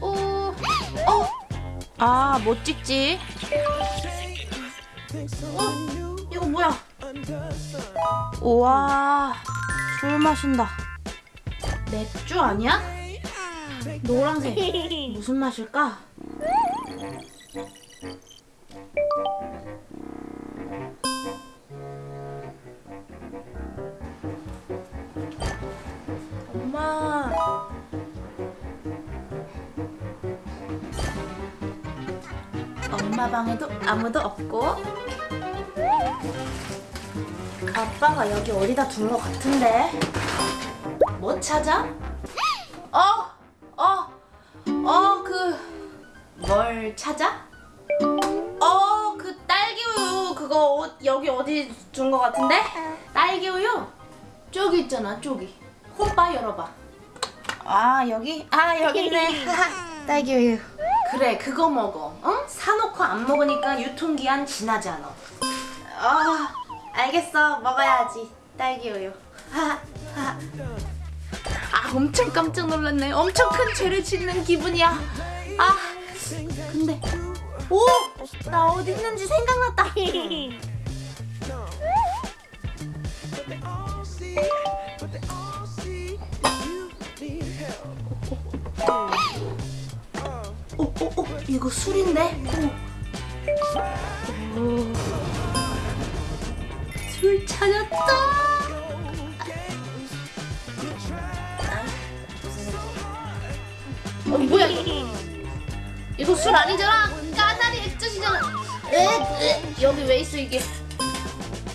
오, 어, 아, 못 찍지. 어, 이거 뭐야? 우와, 술 마신다. 맥주 아니야? 노란색. 무슨 맛일까? 방에도 아무도 없고 아빠가 여기 어디다 둔 것 같은데 뭐 찾아? 어? 어? 어? 그 뭘 찾아? 어? 그 딸기 우유 그거 어, 여기 어디 둔 것 같은데? 딸기 우유? 저기 있잖아 저기 홈바 열어봐 아 여기? 아 여기 있네 딸기 우유 그래 그거 먹어 어? 사놓고 안 먹으니까 유통기한 지나지 않아. 아 알겠어. 먹어야지. 딸기 우유. 아 엄청 깜짝 놀랐네. 엄청 큰 죄를 짓는 기분이야. 아 근데 오! 나 어디 있는지 생각났다 어, 어, 어, 이거 술인데? 오. 오. 술 찾았다! 어, 뭐야, 이거? 술 아니잖아! 까나리 액젓이잖아! 에, 에, 여기 왜 있어, 이게?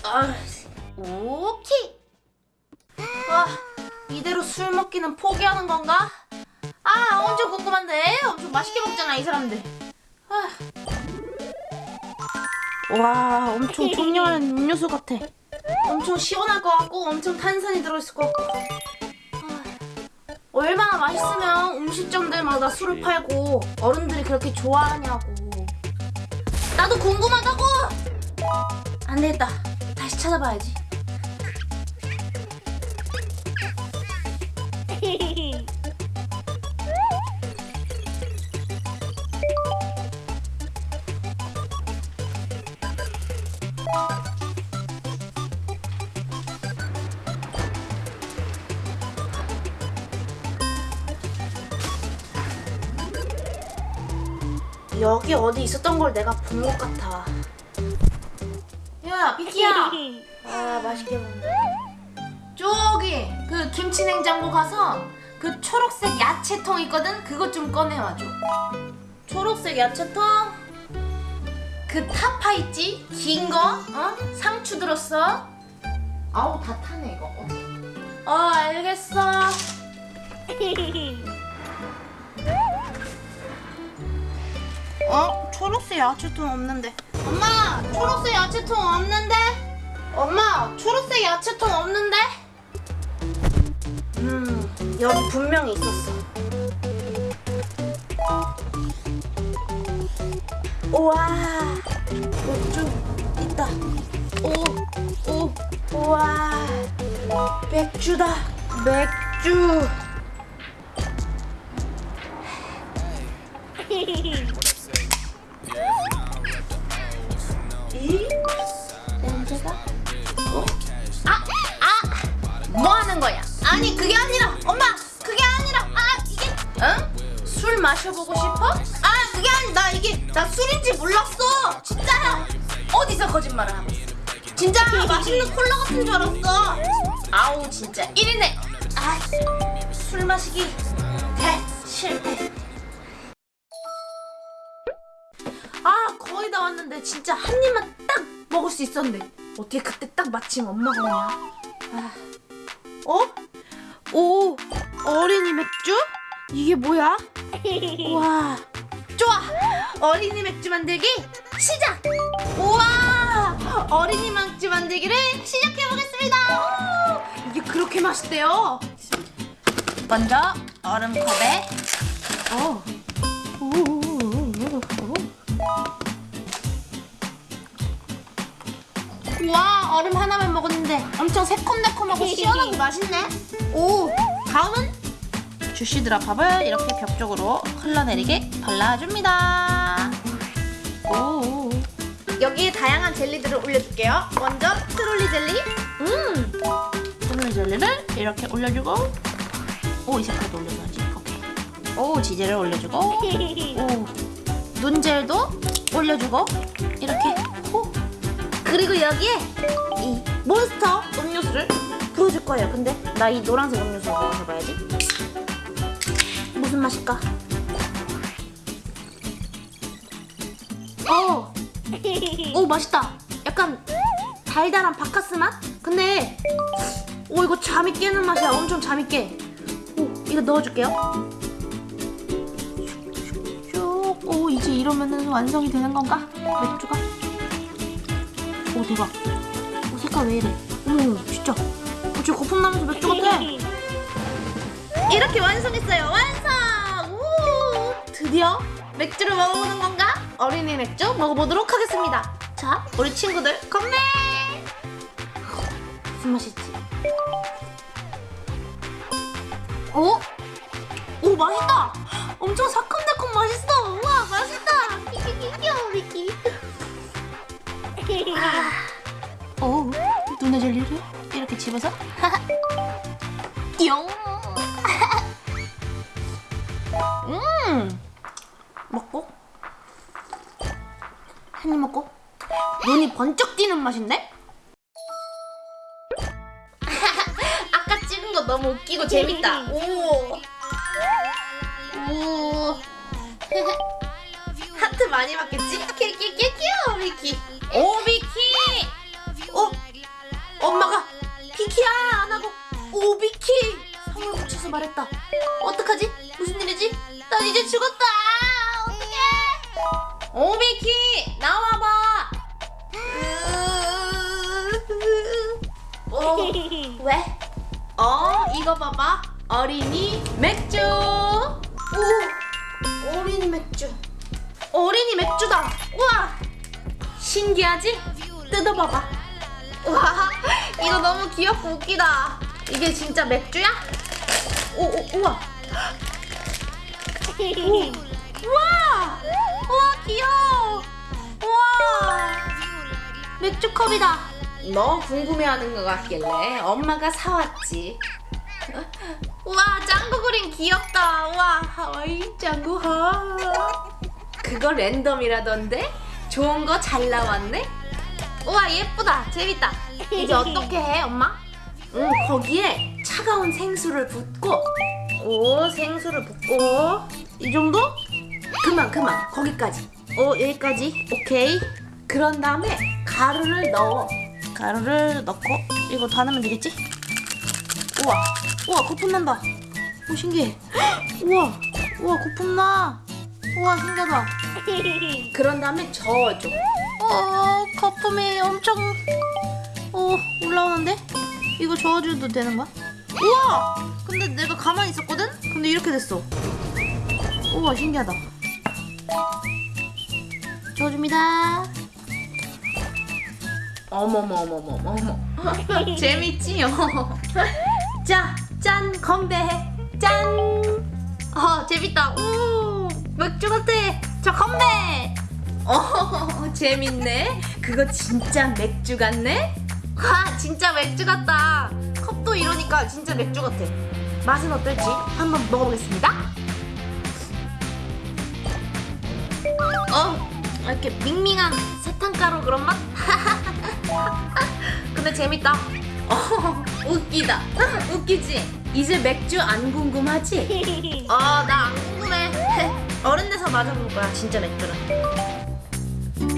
아, 오케이! 아, 이대로 술 먹기는 포기하는 건가? 아 엄청 궁금한데? 엄청 맛있게 먹잖아 이 사람들. 아. 와 엄청 청량한 음료수 같아. 엄청 시원할 것 같고 엄청 탄산이 들어있을 것 같고. 아. 얼마나 맛있으면 음식점들마다 술을 팔고 어른들이 그렇게 좋아하냐고. 나도 궁금하다고! 안 되겠다. 다시 찾아봐야지 여기 어디 있었던 걸 내가 본 것 같아. 야, 비키야. 아, 맛있게 먹네. 저기 그 김치 냉장고 가서 그 초록색 야채통 있거든. 그것 좀 꺼내와줘. 초록색 야채통. 그 타파 있지? 긴 거? 어? 상추 들었어? 아우 다 타네 이거. 어, 어 알겠어. 어? 초록색 야채통 없는데 엄마! 초록색 야채통 없는데? 엄마! 초록색 야채통 없는데? 음 여기 분명히 있었어 우와 좀 있다 오, 오, 우와 맥주다 맥주 뭐 하는 거야? 아니 그게 아니라 엄마 그게 아니라 아 이게 응? 술 마셔보고 싶어? 아 그게 아니 나 이게 나 술인지 몰랐어. 진짜야 어디서 거짓말을 하고 있어? 진짜 맛있는 콜라 같은 줄 알았어. 아우 진짜. 1인에 아술 마시기. 대 실패. 아 거의 다 왔는데 진짜 한 입만 딱 먹을 수 있었는데 어떻게 그때 딱 마침 엄마가 오냐? 아. 어? 오 어린이 맥주? 이게 뭐야? 와 좋아 어린이 맥주 만들기 시작 우와 어린이 맥주 만들기를 시작해 보겠습니다 이게 그렇게 맛있대요 먼저 얼음컵에 어. 오. 와 얼음 하나만 먹었는데 엄청 새콤달콤하고 시원하고 맛있네 오 다음은 주시 드랍합을 이렇게 벽 쪽으로 흘러내리게 발라줍니다. 오. 여기에 다양한 젤리들을 올려줄게요. 먼저 트롤리 젤리. 음. 트롤리 젤리를 이렇게 올려주고 오 이 색깔도 올려줘야지. 오케이. 오 지젤을 올려주고 오 눈젤도 올려주고 이렇게 호. 그리고 여기에 이 몬스터 음료수를 부어줄 거예요. 근데 나 이 노란색 음료수 한번 해봐야지. 무슨 맛일까? 어. 오 맛있다. 약간 달달한 바카스 맛? 근데 오 이거 잠이 깨는 맛이야. 엄청 잠이 깨. 오 이거 넣어줄게요. 슉. 오 이제 이러면은 완성이 되는 건가? 맥주가? 오 대박. 오 색깔 왜 이래? 어머 진짜. 어, 진짜 거품 나면서 맥주 같아. 이렇게 완성했어요. 완성! 우! 드디어 맥주를 먹어보는 건가? 어린이 맥주 먹어보도록 하겠습니다. 자, 우리 친구들 건배! 무슨 맛이지? 오? 오 맛있다! 엄청 새 오 눈에 젤리를 이렇게 집어서 용! 음! 먹고 한 입 먹고 눈이 번쩍 띄는 맛인데? 아까 찍은 거 너무 웃기고 재밌다. 오. 오. 하트 많이 받겠지? 이거 봐봐 어린이 맥주. 오 어린이 맥주. 어린이 맥주다. 우와 신기하지? 뜯어봐봐. 와 이거 너무 귀엽고 웃기다. 이게 진짜 맥주야? 오, 오 우와. 우와! 우와 귀여워. 우와. 맥주 컵이다. 너 궁금해하는 것 같길래 엄마가 사왔지. 우와 짱구 그림 귀엽다. 우와 하와이 짱구 하. 그거 랜덤이라던데? 좋은 거 잘 나왔네? 우와 예쁘다 재밌다. 이제 어떻게 해 엄마? 응 거기에 차가운 생수를 붓고 오 생수를 붓고 이 정도? 그만 그만 거기까지 오 여기까지 오케이 그런 다음에 가루를 넣어 가루를 넣고 이거 다 넣으면 되겠지? 우와 우와 거품 난다 오 신기해 우와 우와 거품 나 우와 신기하다 그런 다음에 저어줘 어 거품이 엄청 어 올라오는데? 이거 저어줘도 되는 거야? 우와! 근데 내가 가만히 있었거든? 근데 이렇게 됐어 우와 신기하다 저어줍니다 어머머머머머머 재밌지요? 자, 짠 건배해 짠! 어 재밌다 오 맥주 같아 자 건배! 어 재밌네 그거 진짜 맥주 같네? 와 진짜 맥주 같다 컵도 이러니까 진짜 맥주 같아 맛은 어떨지 한번 먹어보겠습니다 어 이렇게 밍밍한 사탕가루 그런 맛? 근데 재밌다 어 웃기다. 웃기지? 이제 맥주 안 궁금하지? 어 나 안 궁금해. 어른 돼서 마셔볼 거야 진짜 맥주는.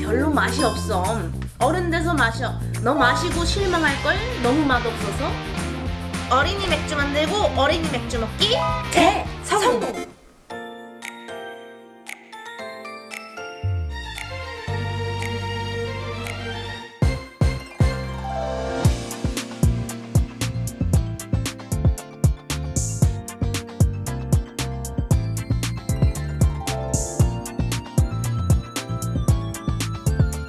별로 맛이 없어. 어른 돼서 마셔. 너 마시고 실망할걸? 너무 맛없어서? 어린이 맥주 만들고 어린이 맥주 먹기? 대성공